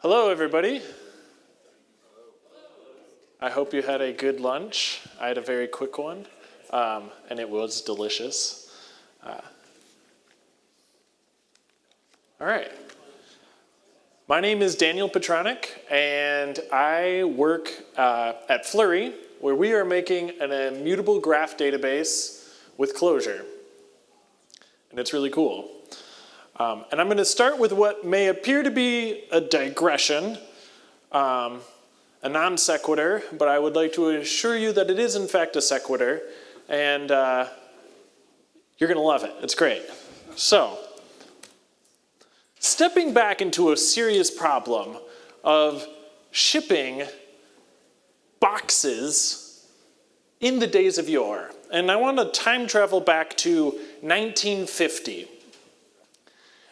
Hello, everybody. I hope you had a good lunch. I had a very quick one, um, and it was delicious. Uh, all right. My name is Daniel Petronic, and I work uh, at Fluree, where we are making an immutable graph database with Clojure. And it's really cool. Um, and I'm going to start with what may appear to be a digression, um, a non sequitur, but I would like to assure you that it is in fact a sequitur, and uh, you're going to love it. It's great. So, stepping back into a serious problem of shipping boxes in the days of yore. And I want to time travel back to 1950.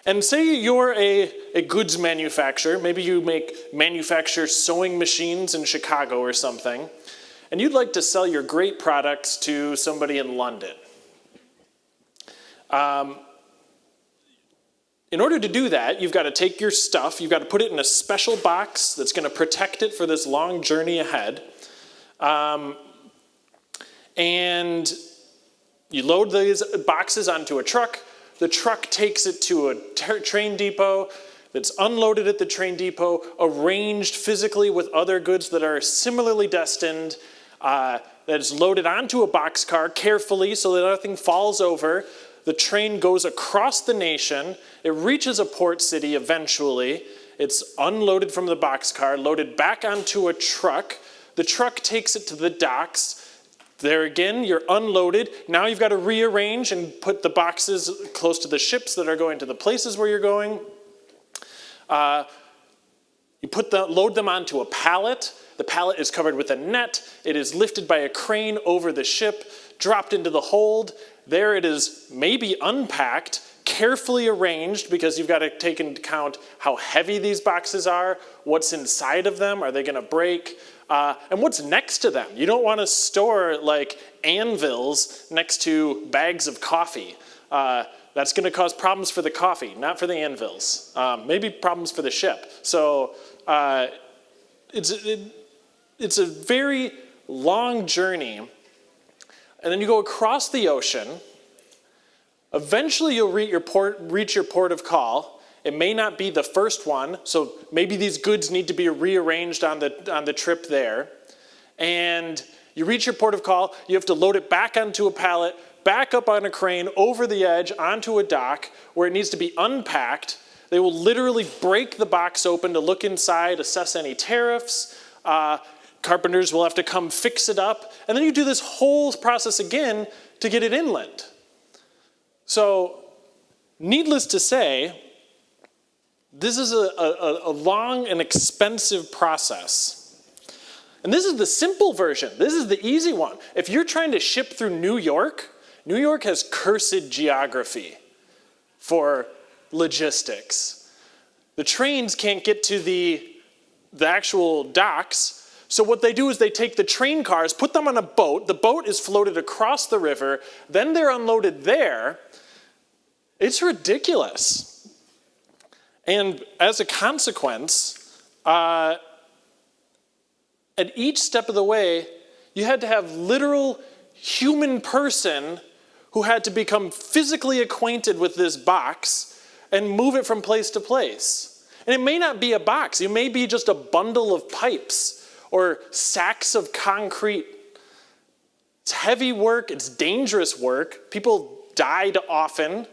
And say you're a, a goods manufacturer, maybe you make manufacture sewing machines in Chicago or something, and you'd like to sell your great products to somebody in London. Um, in order to do that, you've got to take your stuff, you've got to put it in a special box that's going to protect it for this long journey ahead. Um, and you load these boxes onto a truck, the truck takes it to a train depot that's unloaded at the train depot, arranged physically with other goods that are similarly destined, uh, that is loaded onto a boxcar carefully so that nothing falls over. The train goes across the nation. It reaches a port city eventually. It's unloaded from the boxcar, loaded back onto a truck. The truck takes it to the docks. There again, you're unloaded. Now you've got to rearrange and put the boxes close to the ships that are going to the places where you're going. Uh, you put the, load them onto a pallet. The pallet is covered with a net. It is lifted by a crane over the ship, dropped into the hold. There it is maybe unpacked, carefully arranged because you've got to take into account how heavy these boxes are, what's inside of them, are they going to break? Uh, and what's next to them? You don't want to store like anvils next to bags of coffee. Uh, that's going to cause problems for the coffee, not for the anvils. Um, maybe problems for the ship. So uh, it's, it, it's a very long journey. And then you go across the ocean. Eventually you'll reach your port, reach your port of call. It may not be the first one, so maybe these goods need to be rearranged on the, on the trip there. And you reach your port of call, you have to load it back onto a pallet, back up on a crane, over the edge, onto a dock, where it needs to be unpacked. They will literally break the box open to look inside, assess any tariffs. Uh, carpenters will have to come fix it up. And then you do this whole process again to get it inland. So, needless to say, this is a, a, a long and expensive process. And this is the simple version. This is the easy one. If you're trying to ship through New York, New York has cursed geography for logistics. The trains can't get to the, the actual docks, so what they do is they take the train cars, put them on a boat, the boat is floated across the river, then they're unloaded there. It's ridiculous. And as a consequence, uh, at each step of the way, you had to have literal human person who had to become physically acquainted with this box and move it from place to place. And it may not be a box, it may be just a bundle of pipes or sacks of concrete. It's heavy work, it's dangerous work. People died often.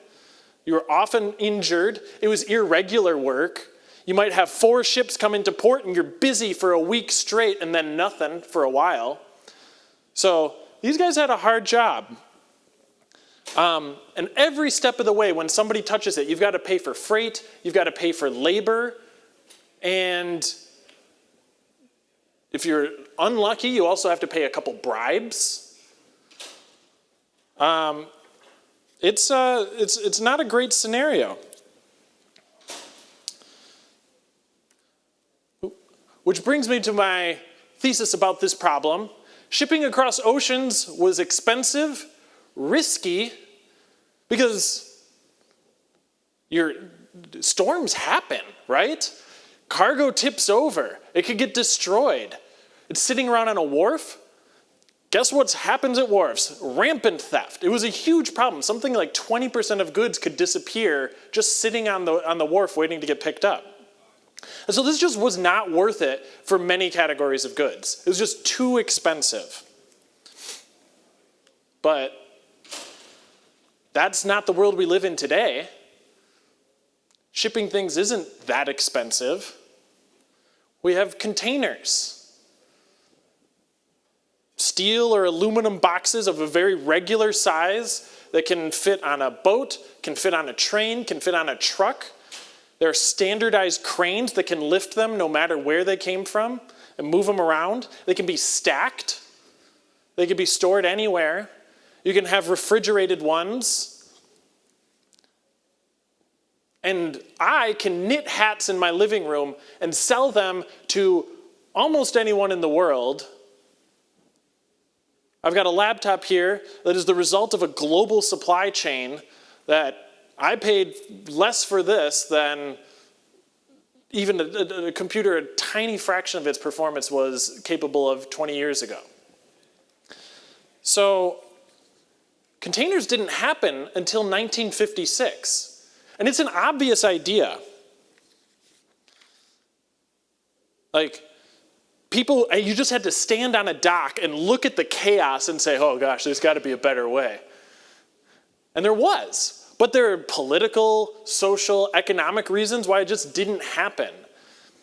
You were often injured. It was irregular work. You might have four ships come into port and you're busy for a week straight and then nothing for a while. So these guys had a hard job. Um, and every step of the way, when somebody touches it, you've got to pay for freight, you've got to pay for labor, and if you're unlucky, you also have to pay a couple bribes. Um, it's, uh, it's, it's not a great scenario. Which brings me to my thesis about this problem. Shipping across oceans was expensive, risky, because your storms happen, right? Cargo tips over. It could get destroyed. It's sitting around on a wharf. Guess what happens at wharfs? Rampant theft. It was a huge problem. Something like 20% of goods could disappear just sitting on the, on the wharf waiting to get picked up. And so this just was not worth it for many categories of goods. It was just too expensive. But that's not the world we live in today. Shipping things isn't that expensive. We have containers. Steel or aluminum boxes of a very regular size that can fit on a boat, can fit on a train, can fit on a truck. There are standardized cranes that can lift them no matter where they came from and move them around. They can be stacked. They can be stored anywhere. You can have refrigerated ones. And I can knit hats in my living room and sell them to almost anyone in the world. I've got a laptop here that is the result of a global supply chain that I paid less for this than even a, a, a, computer, a tiny fraction of its performance was capable of 20 years ago. So containers didn't happen until 1956. And it's an obvious idea. Like, people, uh, you just had to stand on a dock and look at the chaos and say, oh gosh, there's got to be a better way. And there was. But there are political, social, economic reasons why it just didn't happen.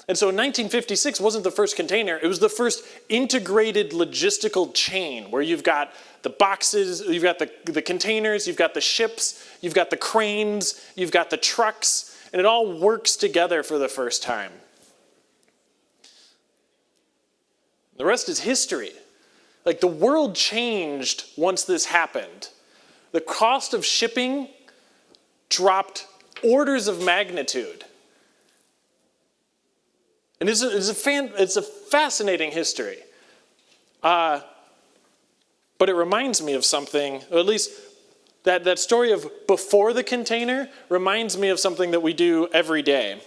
And so 1956 wasn't the first container, it was the first integrated logistical chain where you've got the boxes, you've got the, the containers, you've got the ships, you've got the cranes, you've got the trucks, and it all works together for the first time. The rest is history. Like the world changed once this happened. The cost of shipping dropped orders of magnitude. And it's a, it's a, fan, it's a fascinating history. Uh, but it reminds me of something, or at least that, that story of before the container reminds me of something that we do every day.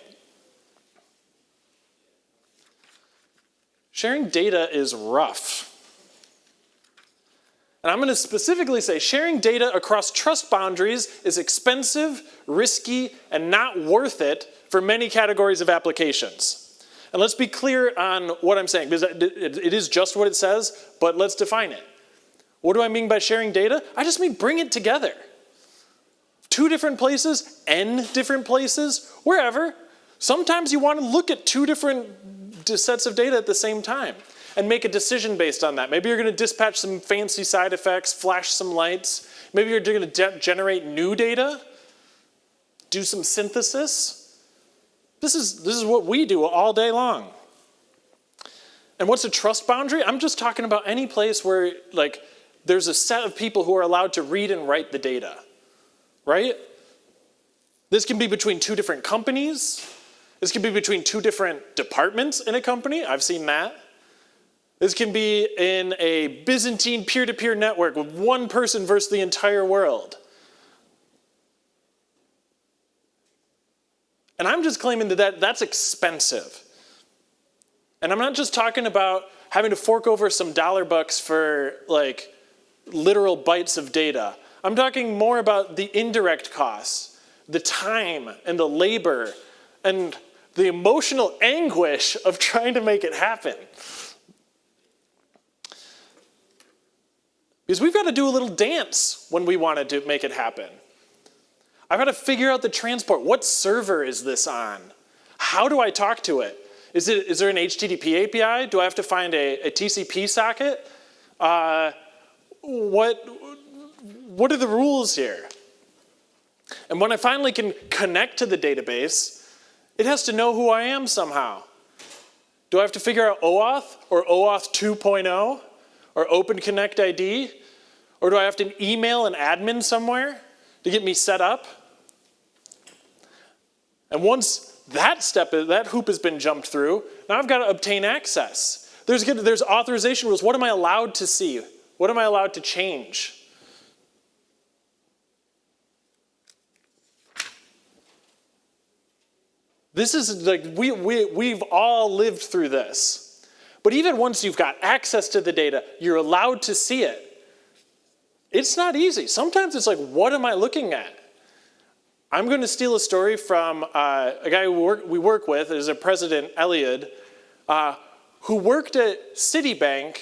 Sharing data is rough. And I'm going to specifically say sharing data across trust boundaries is expensive, risky, and not worth it for many categories of applications. And let's be clear on what I'm saying, because it is just what it says, but let's define it. What do I mean by sharing data? I just mean bring it together. Two different places, n different places, wherever. Sometimes you want to look at two different sets of data at the same time and make a decision based on that. Maybe you're going to dispatch some fancy side effects, flash some lights. Maybe you're going to generate new data, do some synthesis. This is, this is what we do all day long. And what's a trust boundary? I'm just talking about any place where like there's a set of people who are allowed to read and write the data, right? This can be between two different companies. This can be between two different departments in a company. I've seen that. This can be in a Byzantine peer-to-peer -peer network with one person versus the entire world. And I'm just claiming that, that that's expensive. And I'm not just talking about having to fork over some dollar bucks for like literal bytes of data. I'm talking more about the indirect costs, the time and the labor and the emotional anguish of trying to make it happen. Because we've got to do a little dance when we want to make it happen. I've got to figure out the transport. What server is this on? How do I talk to it? Is, it, is there an HTTP API? Do I have to find a, a TCP socket? Uh, what, what are the rules here? And when I finally can connect to the database, it has to know who I am somehow. Do I have to figure out OAuth or OAuth 2.0 or Open Connect ID? Or do I have to email an admin somewhere to get me set up? And once that step, that hoop has been jumped through, now I've got to obtain access. There's, there's authorization rules. What am I allowed to see? What am I allowed to change? This is like, we, we, we've all lived through this. But even once you've got access to the data, you're allowed to see it. It's not easy. Sometimes it's like, what am I looking at? I'm going to steal a story from uh, a guy work, we work with, is a President Elliott, uh, who worked at Citibank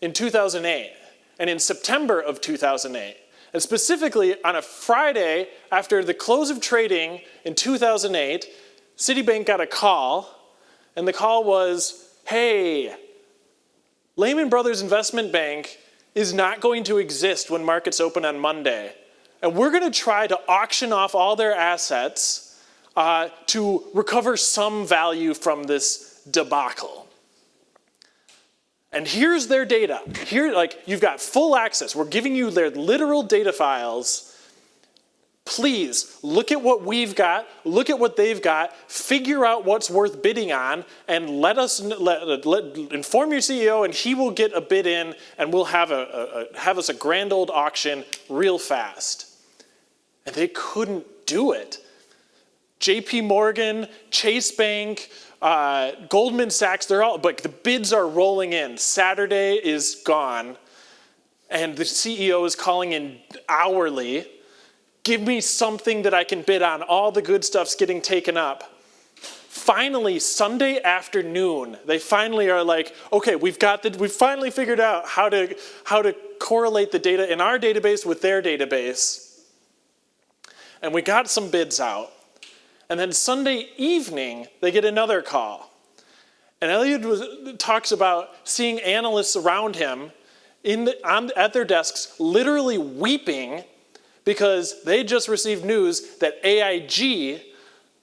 in 2008 and in September of 2008. And specifically on a Friday after the close of trading in 2008, Citibank got a call and the call was, hey, Lehman Brothers Investment Bank is not going to exist when markets open on Monday. And we're going to try to auction off all their assets uh, to recover some value from this debacle. And here's their data. Here, like, you've got full access. We're giving you their literal data files. Please, look at what we've got, look at what they've got, figure out what's worth bidding on, and let us, let, let, inform your CEO and he will get a bid in and we'll have, a, a, have us a grand old auction real fast. And they couldn't do it. JP Morgan, Chase Bank, uh, Goldman Sachs, they're all, but the bids are rolling in. Saturday is gone, and the CEO is calling in hourly. Give me something that I can bid on. All the good stuff's getting taken up. Finally, Sunday afternoon, they finally are like, okay, we've got the, we've finally figured out how to, how to correlate the data in our database with their database. And we got some bids out. And then Sunday evening, they get another call. And Elliott was, talks about seeing analysts around him in the, on, at their desks literally weeping because they just received news that AIG,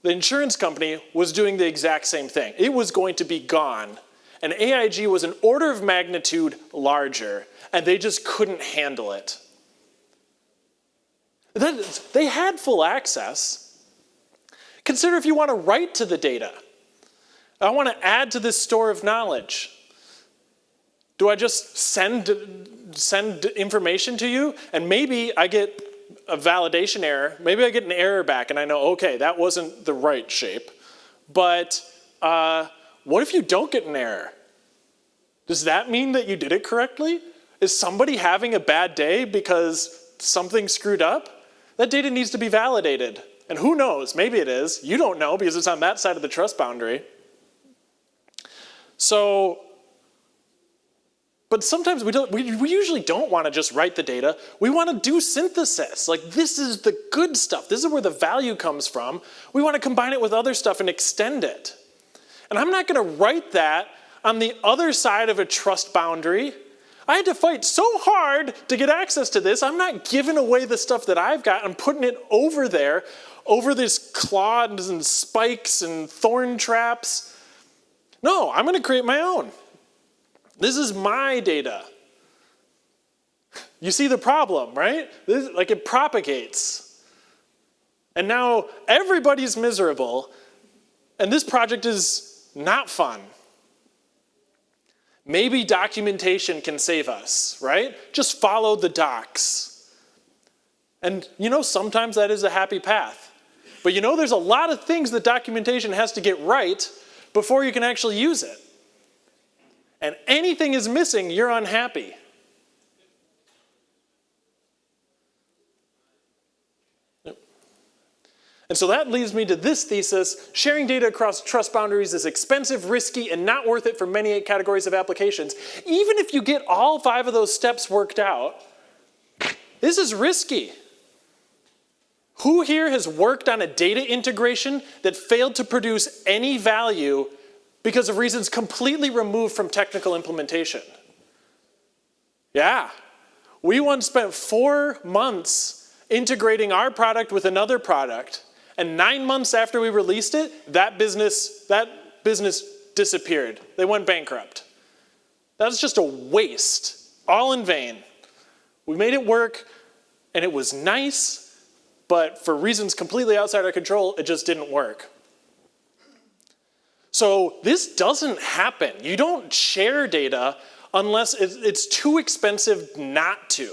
the insurance company, was doing the exact same thing. It was going to be gone. And AIG was an order of magnitude larger, and they just couldn't handle it. They had full access. Consider if you want to write to the data. I want to add to this store of knowledge. Do I just send, send information to you and maybe I get a validation error, maybe I get an error back and I know, okay, that wasn't the right shape. But uh, what if you don't get an error? Does that mean that you did it correctly? Is somebody having a bad day because something screwed up? That data needs to be validated. And who knows, maybe it is. You don't know because it's on that side of the trust boundary. So, but sometimes we, don't, we, we usually don't want to just write the data. We want to do synthesis. Like this is the good stuff. This is where the value comes from. We want to combine it with other stuff and extend it. And I'm not going to write that on the other side of a trust boundary. I had to fight so hard to get access to this. I'm not giving away the stuff that I've got. I'm putting it over there over these claws and spikes and thorn traps. No, I'm going to create my own. This is my data. You see the problem, right? This, like it propagates. And now everybody's miserable, and this project is not fun. Maybe documentation can save us, right? Just follow the docs. And you know, sometimes that is a happy path. But you know there's a lot of things that documentation has to get right before you can actually use it. And anything is missing, you're unhappy. And so that leads me to this thesis, sharing data across trust boundaries is expensive, risky, and not worth it for many categories of applications. Even if you get all five of those steps worked out, this is risky. Who here has worked on a data integration that failed to produce any value because of reasons completely removed from technical implementation? Yeah. We once spent four months integrating our product with another product, and nine months after we released it, that business, that business disappeared. They went bankrupt. That was just a waste, all in vain. We made it work, and it was nice, but for reasons completely outside our control, it just didn't work. So this doesn't happen. You don't share data unless it's too expensive not to.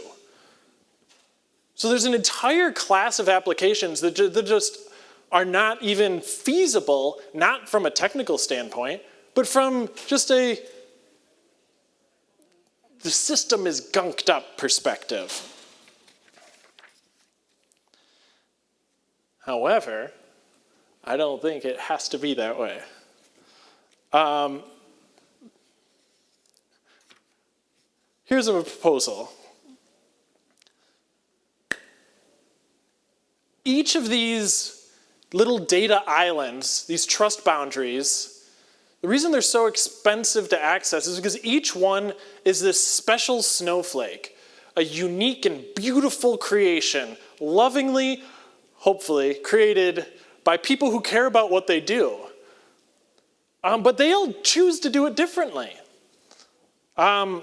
So there's an entire class of applications that just are not even feasible, not from a technical standpoint, but from just a the system is gunked up perspective. However, I don't think it has to be that way. Um, here's a proposal. Each of these little data islands, these trust boundaries, the reason they're so expensive to access is because each one is this special snowflake, a unique and beautiful creation, lovingly, hopefully, created by people who care about what they do. Um, but they all choose to do it differently. Um,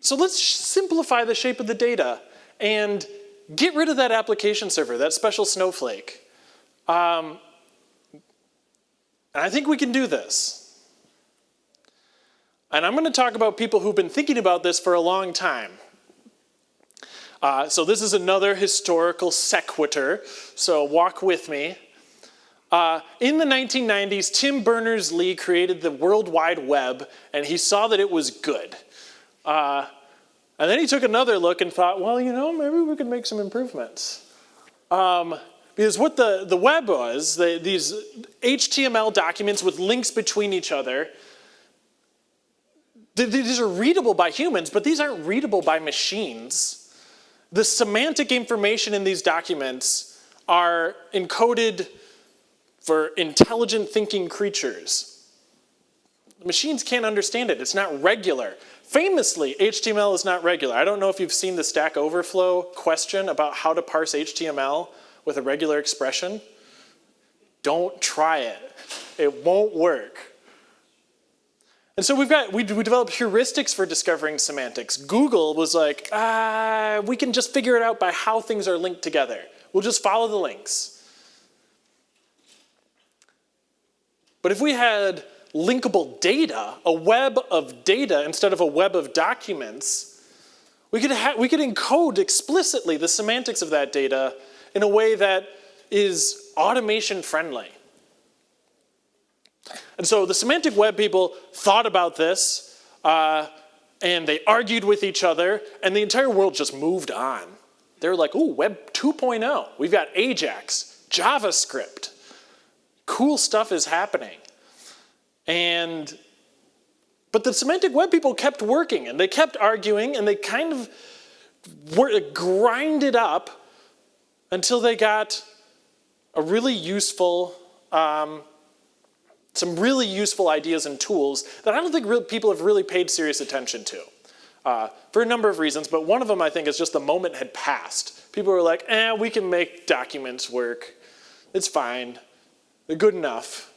so let's simplify the shape of the data and get rid of that application server, that special snowflake. Um, and I think we can do this. And I'm going to talk about people who've been thinking about this for a long time. Uh, so this is another historical sequitur, so walk with me. Uh, in the 1990s, Tim Berners-Lee created the World Wide Web, and he saw that it was good. Uh, and then he took another look and thought, well, you know, maybe we could make some improvements. Um, because what the, the web was, the, these HTML documents with links between each other, these are readable by humans, but these aren't readable by machines. The semantic information in these documents are encoded for intelligent thinking creatures. Machines can't understand it, it's not regular. Famously, HTML is not regular. I don't know if you've seen the Stack Overflow question about how to parse HTML with a regular expression. Don't try it. It won't work. And so we've got, we, we developed heuristics for discovering semantics. Google was like, ah, we can just figure it out by how things are linked together. We'll just follow the links. But if we had linkable data, a web of data instead of a web of documents, we could, we could encode explicitly the semantics of that data in a way that is automation friendly. And so the semantic web people thought about this, uh, and they argued with each other, and the entire world just moved on. They were like, ooh, Web 2.0. We've got Ajax, JavaScript. Cool stuff is happening. And, but the semantic web people kept working, and they kept arguing, and they kind of were, grinded up until they got a really useful um, some really useful ideas and tools that I don't think people have really paid serious attention to. Uh, for a number of reasons, but one of them I think is just the moment had passed. People were like, eh, we can make documents work. It's fine. They're good enough.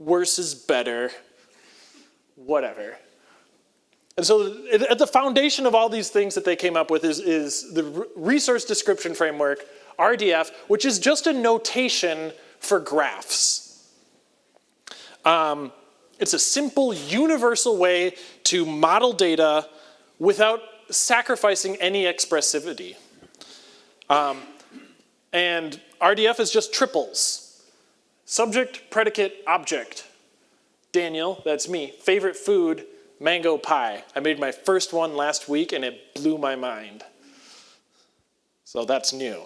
Worse is better. Whatever. And so at the foundation of all these things that they came up with is, is the resource description framework, RDF, which is just a notation for graphs. Um, it's a simple, universal way to model data without sacrificing any expressivity. Um, and RDF is just triples. Subject, predicate, object. Daniel, that's me, favorite food, mango pie. I made my first one last week and it blew my mind. So that's new.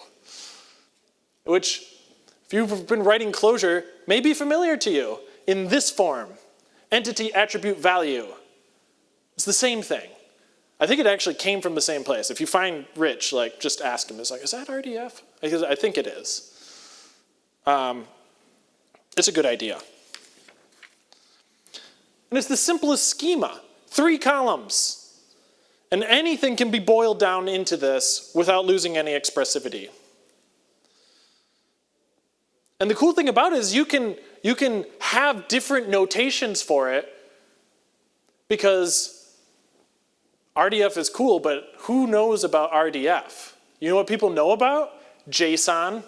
Which, if you've been writing Clojure, may be familiar to you in this form, entity attribute value. It's the same thing. I think it actually came from the same place. If you find Rich, like just ask him. It's like, is that RDF? Because I think it is. Um, it's a good idea. And it's the simplest schema, three columns. And anything can be boiled down into this without losing any expressivity. And the cool thing about it is you can you can have different notations for it because RDF is cool, but who knows about RDF? You know what people know about? JSON.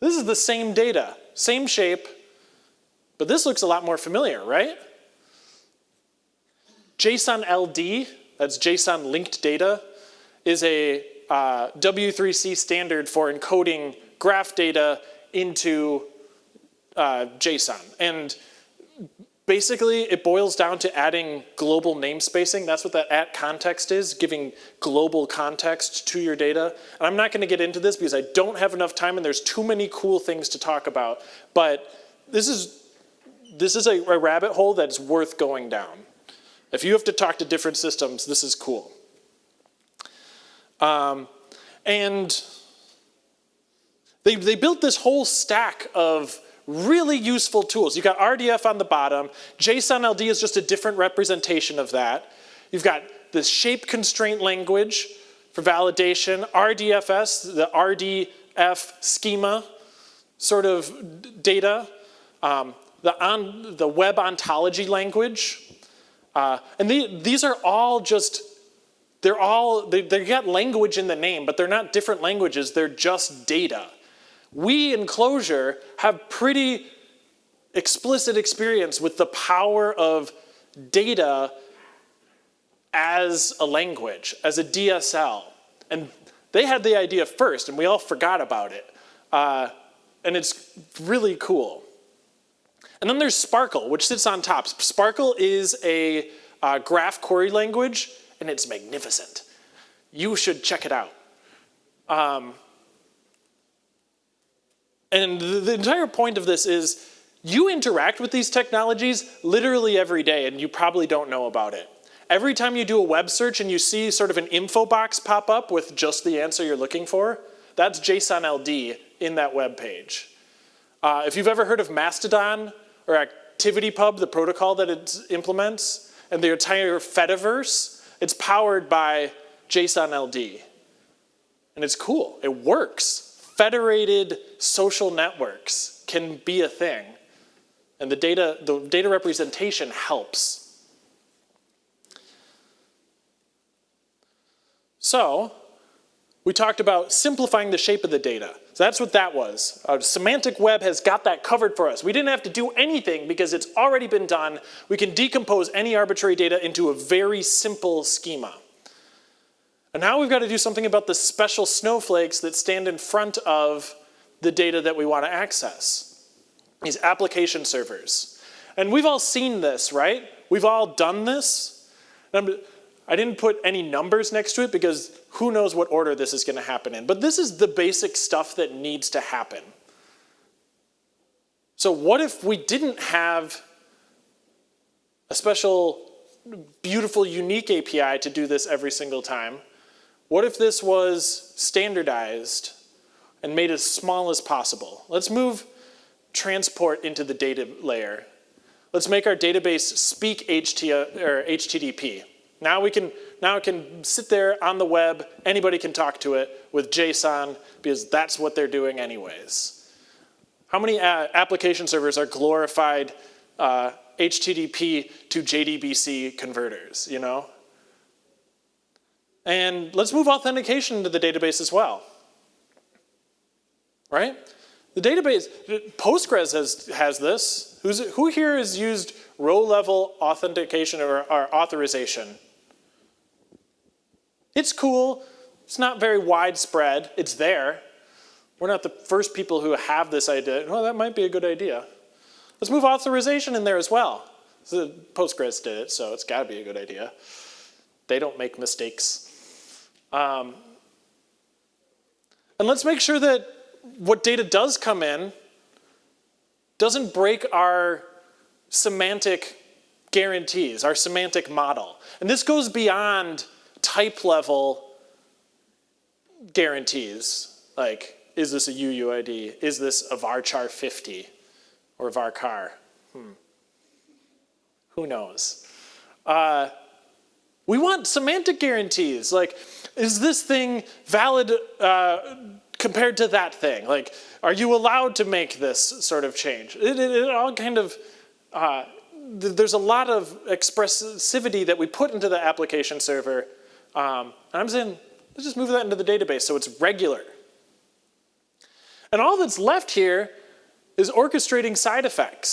This is the same data, same shape, but this looks a lot more familiar, right? JSON LD, that's JSON linked data, is a uh, W3C standard for encoding graph data into uh, JSON. And basically, it boils down to adding global namespacing. That's what that at context is, giving global context to your data. And I'm not going to get into this because I don't have enough time and there's too many cool things to talk about. But this is, this is a, a rabbit hole that's worth going down. If you have to talk to different systems, this is cool. Um, and they, they built this whole stack of really useful tools. You've got RDF on the bottom. JSON LD is just a different representation of that. You've got the shape constraint language for validation, RDFS, the RDF schema sort of data, um, the, on, the web ontology language. Uh, and the, these are all just they're all, they, they got language in the name, but they're not different languages, they're just data. We in Clojure have pretty explicit experience with the power of data as a language, as a DSL. And they had the idea first, and we all forgot about it. Uh, and it's really cool. And then there's SPARQL, which sits on top. SPARQL is a uh, graph query language and it's magnificent. You should check it out. Um, and the, entire point of this is you interact with these technologies literally every day and you probably don't know about it. Every time you do a web search and you see sort of an info box pop up with just the answer you're looking for, that's JSON LD in that web page. Uh, if you've ever heard of Mastodon or ActivityPub, the protocol that it implements, and the entire Fediverse, it's powered by JSON LD. And it's cool, it works. Federated social networks can be a thing. And the data, the data representation helps. So, we talked about simplifying the shape of the data. So that's what that was. Uh, Semantic Web has got that covered for us. We didn't have to do anything because it's already been done. We can decompose any arbitrary data into a very simple schema. And now we've got to do something about the special snowflakes that stand in front of the data that we want to access. These application servers. And we've all seen this, right? We've all done this. I didn't put any numbers next to it because who knows what order this is going to happen in. But this is the basic stuff that needs to happen. So what if we didn't have a special, beautiful, unique API to do this every single time? What if this was standardized and made as small as possible? Let's move transport into the data layer. Let's make our database speak HTTP. Now we can now it can sit there on the web, anybody can talk to it with JSON because that's what they're doing anyways. How many uh, application servers are glorified uh, HTTP to JDBC converters, you know? And let's move authentication into the database as well, right? The database, Postgres has, has this. Who's, who here has used row level authentication or, or authorization? It's cool. It's not very widespread. It's there. We're not the first people who have this idea. Well, that might be a good idea. Let's move authorization in there as well. So Postgres did it, so it's got to be a good idea. They don't make mistakes. Um, and let's make sure that what data does come in doesn't break our semantic guarantees, our semantic model. And this goes beyond type level guarantees, like is this a UUID? Is this a varchar 50 or varchar? Hmm. Who knows? Uh, we want semantic guarantees, like is this thing valid uh, compared to that thing? Like, are you allowed to make this sort of change? It, it, it all kind of, uh, th there's a lot of expressivity that we put into the application server um, and I'm saying, let's just move that into the database so it's regular. And all that's left here is orchestrating side effects,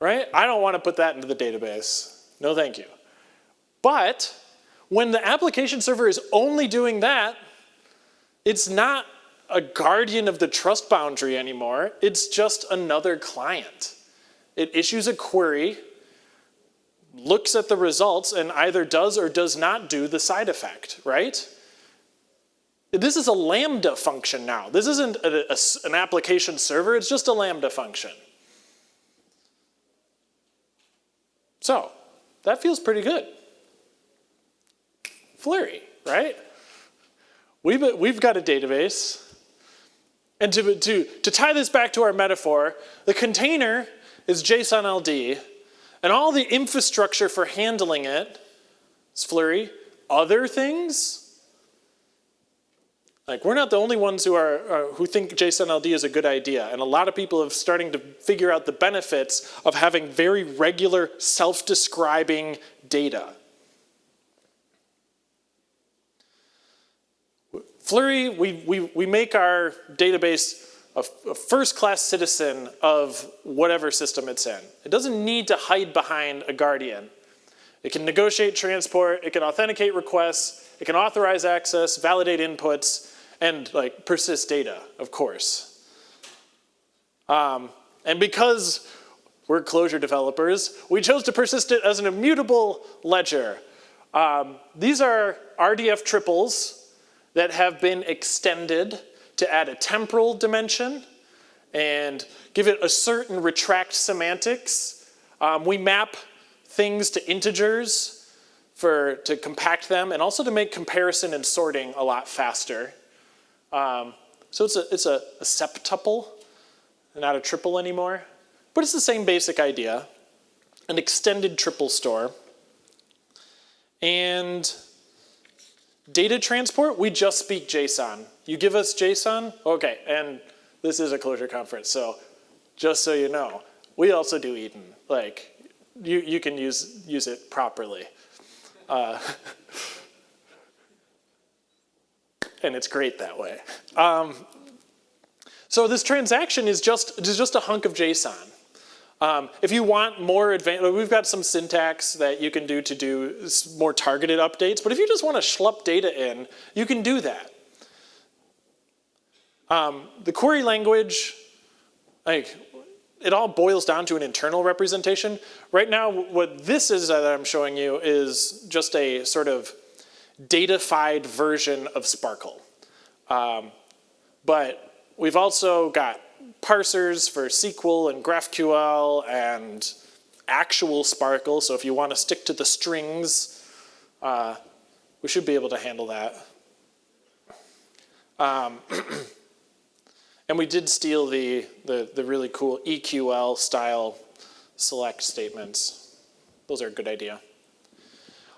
right? I don't want to put that into the database. No, thank you. But When the application server is only doing that, it's not a guardian of the trust boundary anymore. It's just another client. It issues a query, looks at the results, and either does or does not do the side effect, right? This is a Lambda function now. This isn't a, a, an application server, it's just a Lambda function. So, that feels pretty good. Fluree, right? We've, we've got a database. And to, to, to tie this back to our metaphor, the container is JSON LD, and all the infrastructure for handling it is Fluree. Other things, like we're not the only ones who are uh, who think JSON LD is a good idea, and a lot of people are starting to figure out the benefits of having very regular self-describing data. Fluree, we, we, we make our database a, a first-class citizen of whatever system it's in. It doesn't need to hide behind a guardian. It can negotiate transport, it can authenticate requests, it can authorize access, validate inputs, and like persist data, of course. Um, and because we're Clojure developers, we chose to persist it as an immutable ledger. Um, these are RDF triples that have been extended to add a temporal dimension and give it a certain retract semantics. Um, we map things to integers for, to compact them and also to make comparison and sorting a lot faster. Um, so it's, a, it's a, a septuple, not a triple anymore. But it's the same basic idea, an extended triple store. And Data transport, we just speak JSON. You give us JSON, okay, and this is a Clojure conference, so just so you know, we also do EDN. Like, you, you can use, use it properly. Uh, and it's great that way. Um, so this transaction is just, is just a hunk of JSON. Um, if you want more advanced, we've got some syntax that you can do to do more targeted updates, but if you just want to schlup data in, you can do that. Um, the query language, like, it all boils down to an internal representation. Right now, what this is that I'm showing you is just a sort of datafied version of SPARQL. Um, but we've also got parsers for SQL and GraphQL and actual SPARQL. So if you want to stick to the strings, uh, we should be able to handle that. Um, and we did steal the, the, the really cool EQL style select statements. Those are a good idea.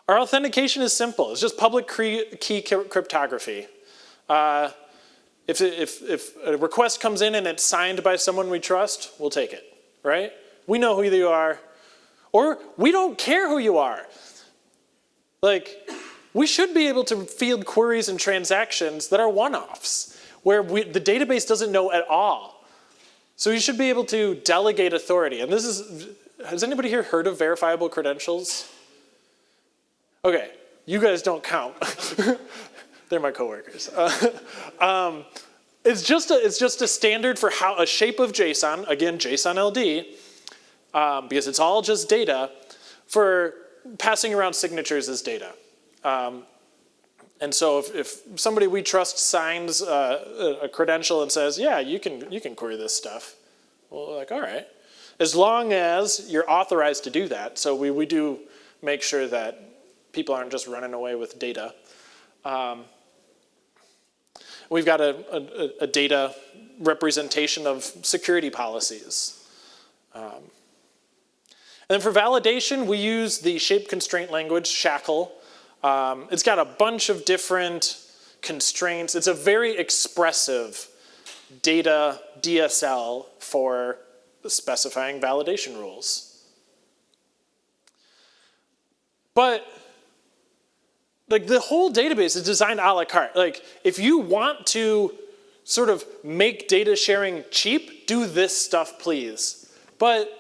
Our authentication is simple. It's just public key cryptography. Uh, if, if, if a request comes in and it's signed by someone we trust, we'll take it, right? We know who you are, or we don't care who you are. Like, we should be able to field queries and transactions that are one-offs, where we, the database doesn't know at all. So you should be able to delegate authority. And this is, has anybody here heard of verifiable credentials? Okay, you guys don't count. They're my coworkers. Uh, um, it's just a it's just a standard for how a shape of JSON. Again, JSON LD, um, because it's all just data for passing around signatures as data. Um, and so if, if, somebody we trust signs uh, a credential and says, yeah, you can, you can query this stuff, well, like, all right. As long as you're authorized to do that. So we, we do make sure that people aren't just running away with data. Um, We've got a, a, a data representation of security policies. Um, and then for validation, we use the shape constraint language, SHACL. Um, it's got a bunch of different constraints. It's a very expressive data DSL for specifying validation rules. But like the whole database is designed a la carte. Like if you want to sort of make data sharing cheap, do this stuff please. But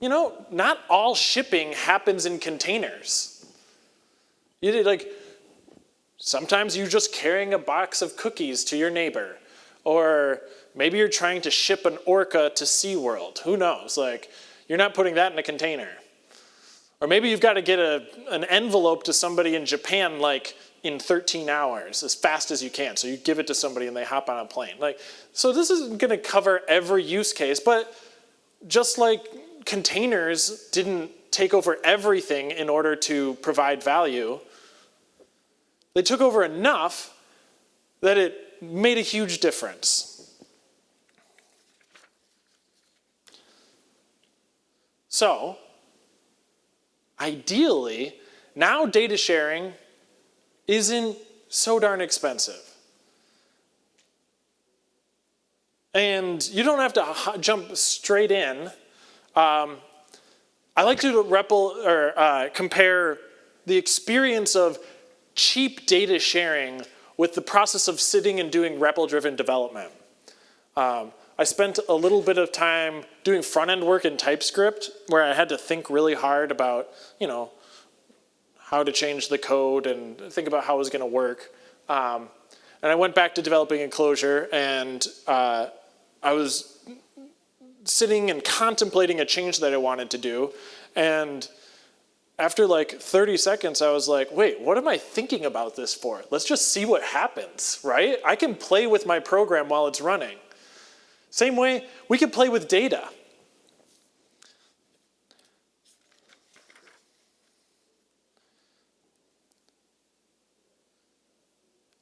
you know, not all shipping happens in containers. You did like, sometimes you're just carrying a box of cookies to your neighbor. Or maybe you're trying to ship an orca to SeaWorld. Who knows? Like, you're not putting that in a container. Or maybe you've got to get a, an envelope to somebody in Japan like in 13 hours as fast as you can. So you give it to somebody and they hop on a plane. Like, so this isn't going to cover every use case, but just like containers didn't take over everything in order to provide value, they took over enough that it made a huge difference. So, ideally, now data sharing isn't so darn expensive. And you don't have to jump straight in. Um, I like to or, uh, compare the experience of cheap data sharing with the process of sitting and doing REPL-driven development. Um, I spent a little bit of time doing front-end work in TypeScript where I had to think really hard about, you know, how to change the code and think about how it was going to work. Um, and I went back to developing in Clojure and uh, I was sitting and contemplating a change that I wanted to do. And after like 30 seconds, I was like, wait, what am I thinking about this for? Let's just see what happens, right? I can play with my program while it's running. Same way, we can play with data.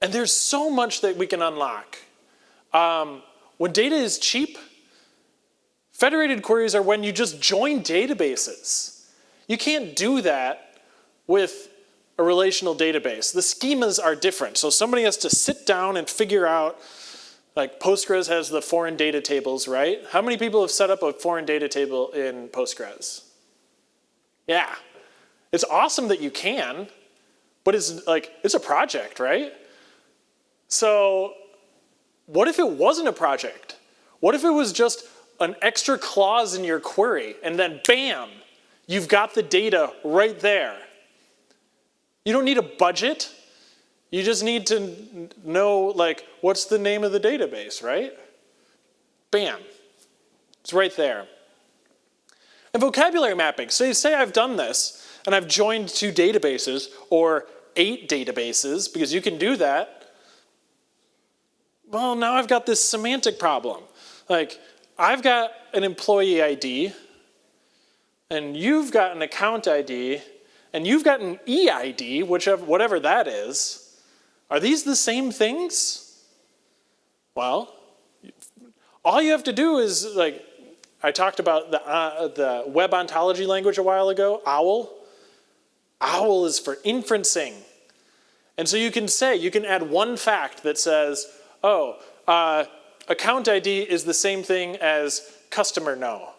And there's so much that we can unlock. Um, when data is cheap, federated queries are when you just join databases. You can't do that with a relational database. The schemas are different. So somebody has to sit down and figure out like Postgres has the foreign data tables, right? How many people have set up a foreign data table in Postgres? Yeah. It's awesome that you can, but it's like, it's a project, right? So what if it wasn't a project? What if it was just an extra clause in your query and then bam, you've got the data right there. You don't need a budget. You just need to know like, what's the name of the database, right? Bam, it's right there. And vocabulary mapping, so you say I've done this and I've joined two databases or eight databases because you can do that. Well, now I've got this semantic problem. Like, I've got an employee ID and you've got an account ID and you've got an EID, whichever, whatever that is. Are these the same things? Well, all you have to do is like, I talked about the, uh, the web ontology language a while ago, OWL. OWL is for inferencing. And so you can say, you can add one fact that says, oh, uh, account ID is the same thing as customer no.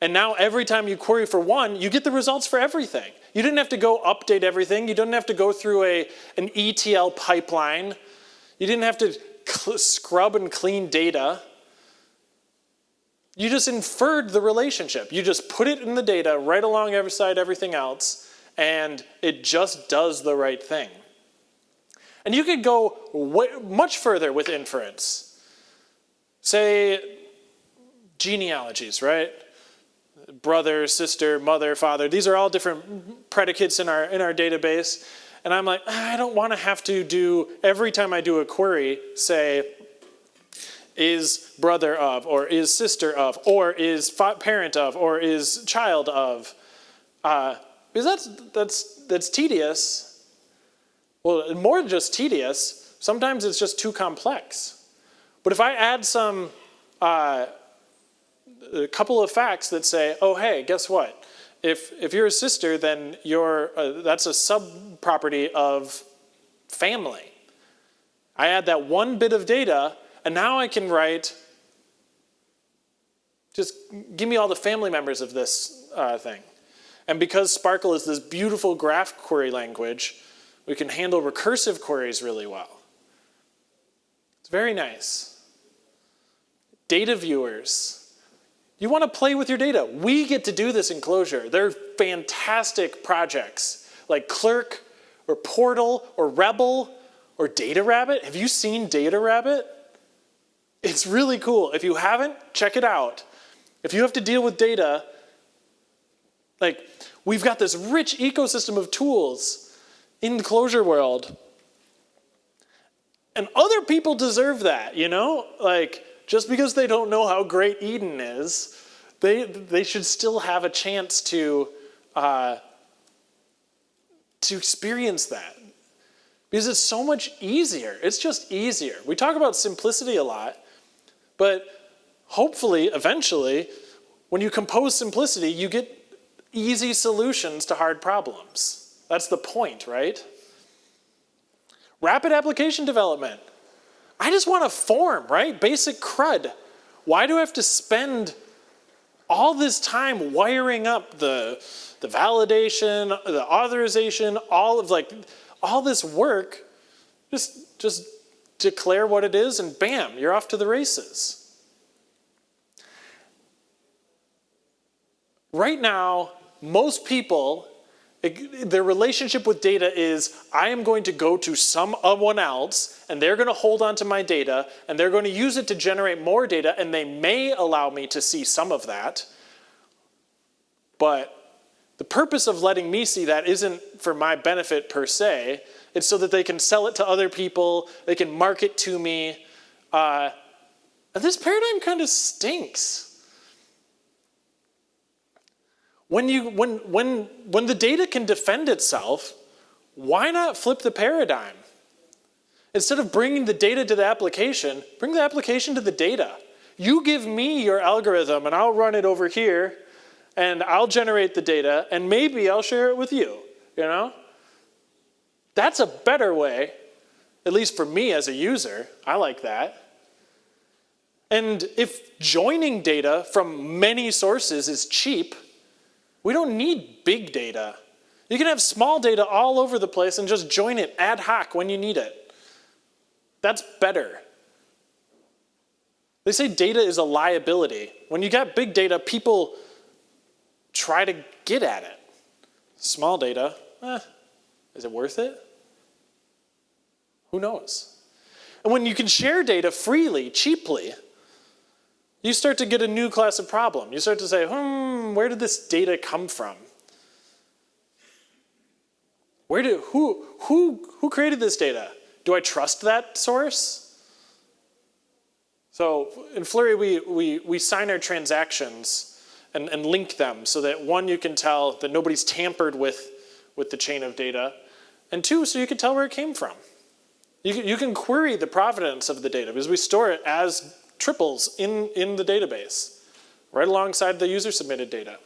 And now every time you query for one, you get the results for everything. You didn't have to go update everything. You didn't have to go through a, an ETL pipeline. You didn't have to scrub and clean data. You just inferred the relationship. You just put it in the data right along every side everything else, and it just does the right thing. And you could go much further with inference. Say genealogies, right? Brother, sister, mother, father. These are all different predicates in our, in our database. And I'm like, ah, I don't want to have to do, every time I do a query, say, is brother of, or is sister of, or is parent of, or is child of. Uh, because that's, that's, that's tedious. Well, more than just tedious, sometimes it's just too complex. But if I add some uh, a couple of facts that say, oh, hey, guess what? If, if you're a sister, then you're, uh, that's a sub-property of family. I add that one bit of data, and now I can write, just give me all the family members of this uh, thing. And because SPARQL is this beautiful graph query language, we can handle recursive queries really well. It's very nice. Data viewers. You want to play with your data. We get to do this in Clojure. They're fantastic projects like Clerk or Portal or Rebel or Data Rabbit. Have you seen Data Rabbit? It's really cool. If you haven't, check it out. If you have to deal with data, like we've got this rich ecosystem of tools in the Clojure world. And other people deserve that, you know? Like, just because they don't know how great EDN is, they, they should still have a chance to, uh, to experience that. Because it's so much easier. It's just easier. We talk about simplicity a lot, but hopefully, eventually, when you compose simplicity, you get easy solutions to hard problems. That's the point, right? Rapid application development. I just want a form, right? Basic CRUD. Why do I have to spend all this time wiring up the, the validation, the authorization, all of like, all this work, just, just declare what it is and bam, you're off to the races. Right now, most people, their relationship with data is, I am going to go to someone else and they're going to hold on to my data and they're going to use it to generate more data and they may allow me to see some of that. But the purpose of letting me see that isn't for my benefit per se. It's so that they can sell it to other people, they can market to me. Uh, this paradigm kind of stinks. When, you, when, when, when the data can defend itself, why not flip the paradigm? Instead of bringing the data to the application, bring the application to the data. You give me your algorithm and I'll run it over here and I'll generate the data and maybe I'll share it with you, you know? That's a better way, at least for me as a user, I like that. And if joining data from many sources is cheap, we don't need big data. You can have small data all over the place and just join it ad hoc when you need it. That's better. They say data is a liability. When you got big data, people try to get at it. Small data, eh, is it worth it? Who knows? And when you can share data freely, cheaply, you start to get a new class of problem. You start to say, hmm, where did this data come from? Where did, who, who, who created this data? Do I trust that source? So in Fluree, we, we, we sign our transactions and, and link them so that one, you can tell that nobody's tampered with, with the chain of data, and two, so you can tell where it came from. You can, you can query the provenance of the data because we store it as triples in, in the database, right alongside the user submitted data.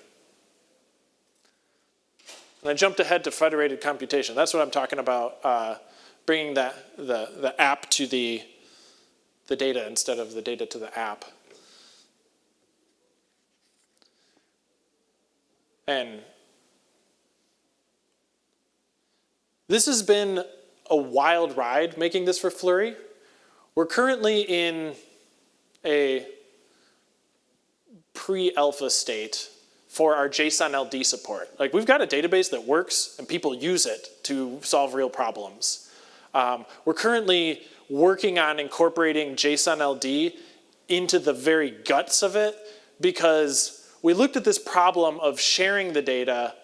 And I jumped ahead to federated computation. That's what I'm talking about, uh, bringing that, the, the app to the, the data instead of the data to the app. And this has been a wild ride making this for Fluree. We're currently in a pre-alpha state for our JSON LD support. Like we've got a database that works and people use it to solve real problems. Um, we're currently working on incorporating JSON LD into the very guts of it because we looked at this problem of sharing the data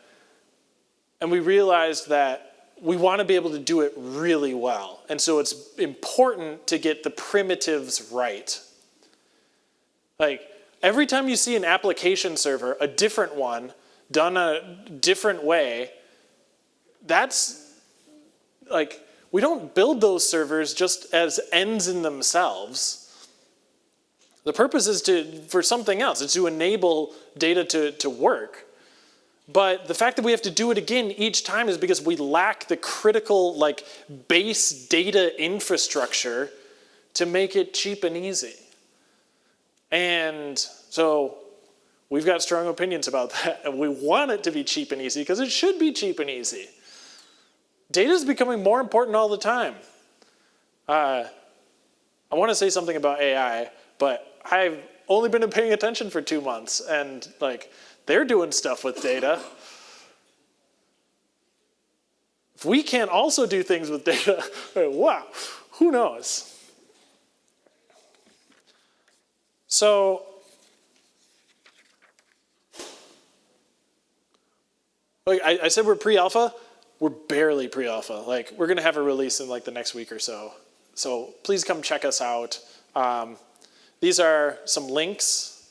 and we realized that we want to be able to do it really well. And so it's important to get the primitives right. Like every time you see an application server, a different one, done a different way, that's like, we don't build those servers just as ends in themselves. The purpose is to, for something else. It's to enable data to, to work. But the fact that we have to do it again each time is because we lack the critical like base data infrastructure to make it cheap and easy. And so we've got strong opinions about that. And we want it to be cheap and easy because it should be cheap and easy. Data is becoming more important all the time. Uh, I want to say something about AI, but I've only been paying attention for two months and like they're doing stuff with data. If we can't also do things with data, wow, who knows? So, like I, I said, we're pre-alpha. We're barely pre-alpha. Like we're gonna have a release in like the next week or so. So please come check us out. Um, these are some links.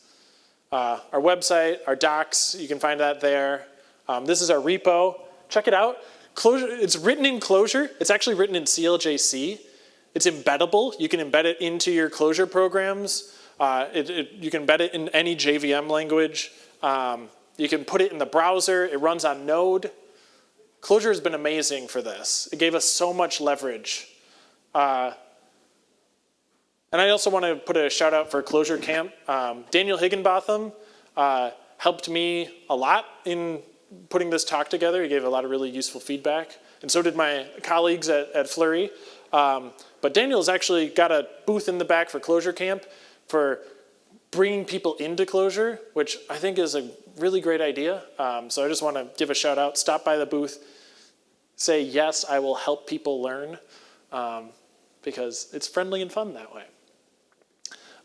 Uh, our website, our docs, you can find that there. Um, this is our repo. Check it out. Clojure, it's written in Clojure. It's actually written in CLJC. It's embeddable. You can embed it into your Clojure programs. Uh, it, it, you can embed it in any JVM language. Um, you can put it in the browser. It runs on Node. Clojure has been amazing for this. It gave us so much leverage. Uh, and I also want to put a shout out for Clojure Camp. Um, Daniel Higginbotham uh, helped me a lot in putting this talk together. He gave a lot of really useful feedback. And so did my colleagues at, at Fluree. Um, but Daniel's actually got a booth in the back for Clojure Camp for bringing people into Clojure, which I think is a really great idea. Um, so I just want to give a shout out. Stop by the booth. Say, yes, I will help people learn um, because it's friendly and fun that way.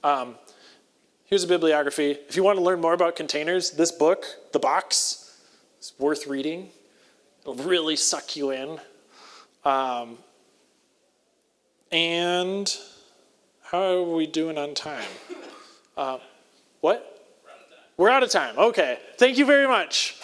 Um, here's a bibliography. If you want to learn more about containers, this book, The Box, is worth reading. It'll really suck you in. Um, and how are we doing on time? Uh, what? We're out of time. Okay. Thank you very much.